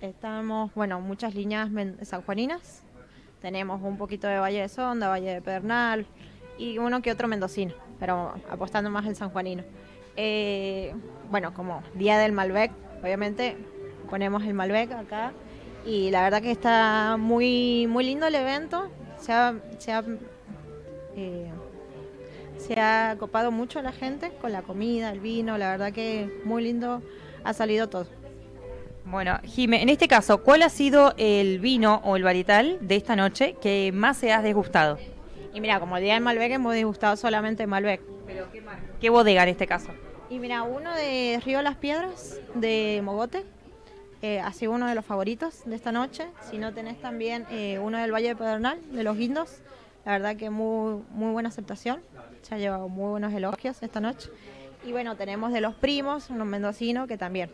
Estamos, bueno, muchas líneas sanjuaninas. Tenemos un poquito de Valle de Sonda, Valle de Pedernal y uno que otro mendocino, pero apostando más al sanjuanino. Eh, bueno, como Día del Malbec, obviamente ponemos el Malbec acá y la verdad que está muy, muy lindo el evento. Se ha, se ha, eh, se ha copado mucho la gente con la comida, el vino, la verdad que muy lindo ha salido todo. Bueno, Jime, en este caso, ¿cuál ha sido el vino o el varietal de esta noche que más se ha desgustado? Y mira, como el día del Malbec hemos degustado solamente Malbec. ¿Pero qué marca? ¿Qué bodega en este caso? Y mira, uno de Río Las Piedras, de Mogote, eh, ha sido uno de los favoritos de esta noche. Si no tenés también eh, uno del Valle de Pedernal, de los Guindos, la verdad que muy, muy buena aceptación. Se ha llevado muy buenos elogios esta noche. Y bueno, tenemos de los primos, unos mendocinos, que también,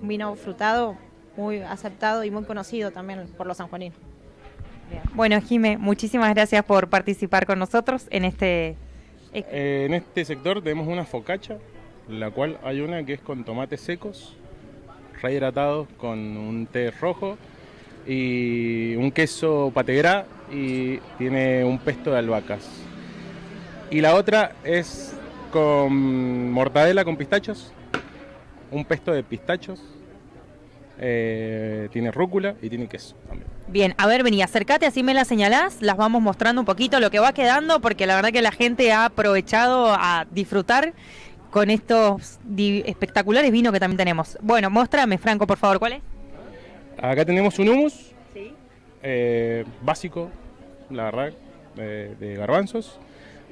un vino frutado muy aceptado y muy conocido también por los sanjuaninos. Bueno, Jime, muchísimas gracias por participar con nosotros en este... Eh, en este sector tenemos una focacha la cual hay una que es con tomates secos, rehidratados con un té rojo y un queso pategrá y tiene un pesto de albahacas. Y la otra es con mortadela con pistachos, un pesto de pistachos, eh, tiene rúcula y tiene queso también. Bien, a ver, vení, acércate, así me la señalás, las vamos mostrando un poquito lo que va quedando, porque la verdad que la gente ha aprovechado a disfrutar con estos espectaculares vinos que también tenemos. Bueno, muéstrame, Franco, por favor, ¿cuál es? Acá tenemos un humus eh, básico, la verdad, de garbanzos.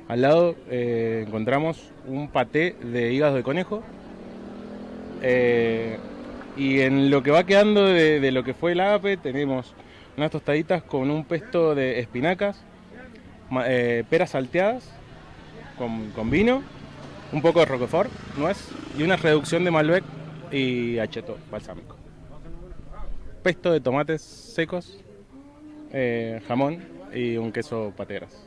Al lado eh, encontramos un paté de hígado de conejo. Eh, y en lo que va quedando de, lo que fue el APE tenemos unas tostaditas con un pesto de espinacas, peras salteadas con, con vino un poco de roquefort, nuez y una reducción de Malbec y acheto balsámico. Pesto de tomates secos, eh, jamón y un queso pateras.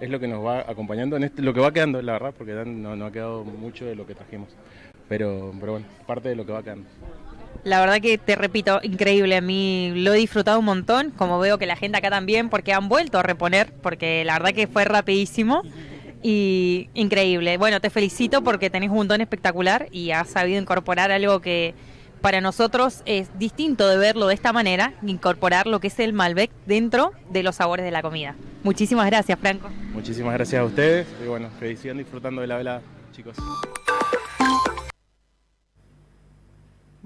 Es lo que nos va acompañando, en este, lo que va quedando, la verdad, porque no ha quedado mucho de lo que trajimos. Pero, pero bueno, parte de lo que va quedando. La verdad que te repito, increíble. A mí lo he disfrutado un montón, como veo que la gente acá también, porque han vuelto a reponer, porque la verdad que fue rapidísimo y increíble. Bueno, te felicito porque tenés un don espectacular y has sabido incorporar algo que para nosotros es distinto de verlo de esta manera, incorporar lo que es el Malbec dentro de los sabores de la comida. Muchísimas gracias, Franco. Muchísimas gracias a ustedes y bueno, que sigan disfrutando de la vela, chicos.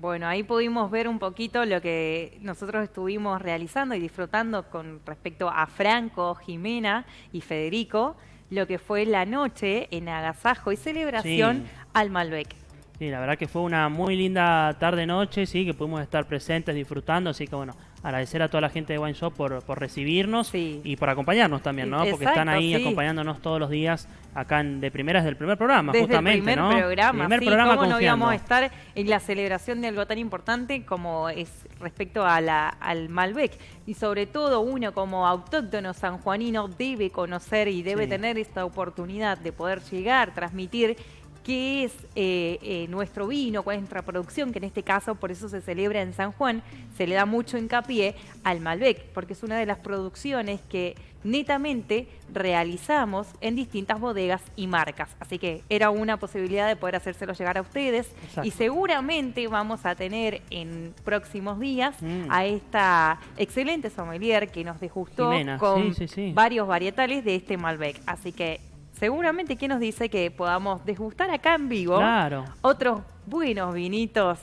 Bueno, ahí pudimos ver un poquito lo que nosotros estuvimos realizando y disfrutando con respecto a Franco, Jimena y Federico lo que fue la noche en agasajo y celebración al Malbec. Sí, la verdad que fue una muy linda tarde-noche, sí, que pudimos estar presentes, disfrutando, así que bueno, agradecer a toda la gente de Wine Shop por, por recibirnos y por acompañarnos también, ¿no? Porque están ahí acompañándonos todos los días acá en, de primeras del primer programa, justamente, el primer ¿no? programa, primer programa ¿cómo no íbamos a estar en la celebración de algo tan importante como es respecto a la, al Malbec? Y sobre todo uno como autóctono sanjuanino debe conocer y debe tener esta oportunidad de poder llegar, transmitir qué es eh, eh, nuestro vino, cuál es nuestra producción, que en este caso por eso se celebra en San Juan, se le da mucho hincapié al Malbec, porque es una de las producciones que netamente realizamos en distintas bodegas y marcas. Así que era una posibilidad de poder hacérselo llegar a ustedes y seguramente vamos a tener en próximos días mm. a esta excelente sommelier que nos degustó con varios varietales de este Malbec. Así que seguramente, ¿quién nos dice que podamos desgustar acá en vivo otros buenos vinitos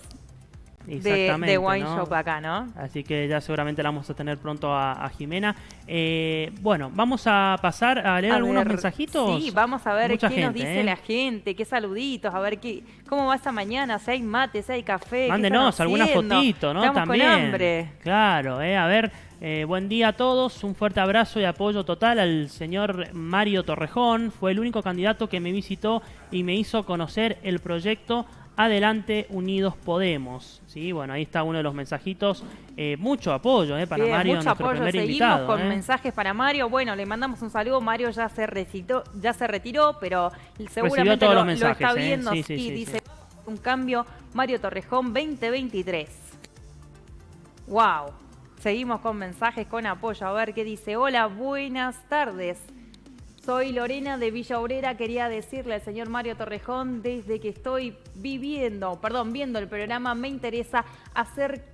de, Wine Shop acá, ¿no? Así que ya seguramente la vamos a tener pronto a, Jimena. Eh, bueno, vamos a pasar a leer algunos mensajitos. Sí, vamos a ver qué nos dice ¿eh? la gente, qué saluditos, a ver qué, cómo va esta mañana, si hay mate, si hay café. Mándenos alguna fotito, ¿no? Estamos También. Con hambre. Claro, eh, a ver. Eh, buen día a todos, un fuerte abrazo y apoyo total al señor Mario Torrejón. Fue el único candidato que me visitó y me hizo conocer el proyecto Adelante Unidos Podemos. Sí, bueno, ahí está uno de los mensajitos. Eh, mucho apoyo eh, para Mario, mucho nuestro apoyo. primer Seguimos con mensajes para Mario. Bueno, le mandamos un saludo. Mario ya se recitó, ya se retiró, pero seguramente lo, está viendo. y dice un cambio Mario Torrejón 2023. Wow. Seguimos con mensajes, con apoyo. A ver qué dice. Hola, buenas tardes. Soy Lorena de Villa Obrera. Quería decirle al señor Mario Torrejón, desde que estoy viviendo, perdón, viendo el programa, me interesa hacer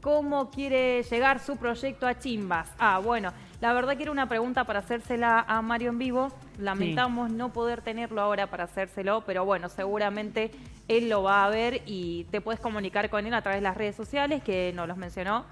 cómo quiere llegar su proyecto a Chimbas. Ah, bueno, la verdad que era una pregunta para hacérsela a Mario en vivo. Lamentamos no poder tenerlo ahora para hacérselo, pero bueno, seguramente él lo va a ver y te puedes comunicar con él a través de las redes sociales, que nos los mencionó.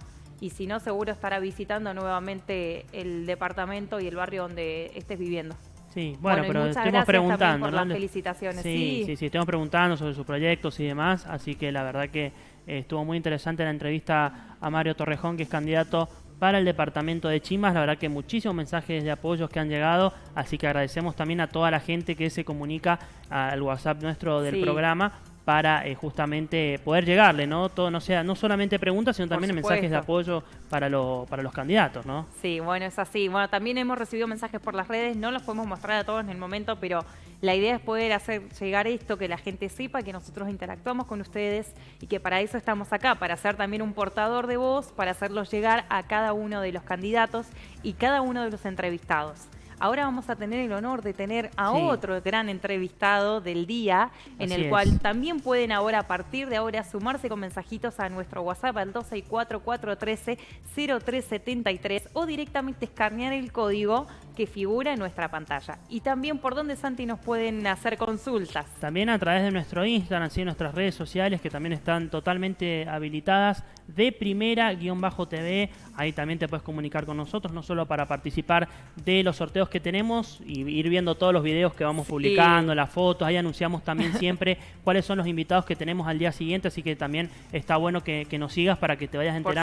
Y si no, seguro estará visitando nuevamente el departamento y el barrio donde estés viviendo. Sí, bueno, pero estamos preguntando, por Las felicitaciones. Sí, sí, sí, estamos preguntando sobre sus proyectos y demás, así que la verdad que eh, estuvo muy interesante la entrevista a Mario Torrejón, que es candidato para el departamento de Chimas. La verdad que muchísimos mensajes de apoyos que han llegado, así que agradecemos también a toda la gente que se comunica al WhatsApp nuestro del programa para eh, justamente poder llegarle, ¿no? Todo no sea no solamente preguntas, sino también mensajes de apoyo para, para los candidatos, ¿no? Sí, bueno, es así. Bueno, también hemos recibido mensajes por las redes, no los podemos mostrar a todos en el momento, pero la idea es poder hacer llegar esto, que la gente sepa que nosotros interactuamos con ustedes y que para eso estamos acá, para ser también un portador de voz, para hacerlo llegar a cada uno de los candidatos y cada uno de los entrevistados. Ahora vamos a tener el honor de tener a otro gran entrevistado del día, en el cual también pueden ahora, a partir de ahora, sumarse con mensajitos a nuestro WhatsApp al 264-413-0373 o directamente escanear el código que figura en nuestra pantalla. Y también por dónde, Santi, nos pueden hacer consultas. También a través de nuestro Instagram, así nuestras redes sociales que también están totalmente habilitadas, de primera-tv. Ahí también te puedes comunicar con nosotros, no solo para participar de los sorteos que tenemos y ir viendo todos los videos que vamos publicando, las fotos. Ahí anunciamos también siempre cuáles son los invitados que tenemos al día siguiente, así que también está bueno que, que nos sigas para que te vayas enterando.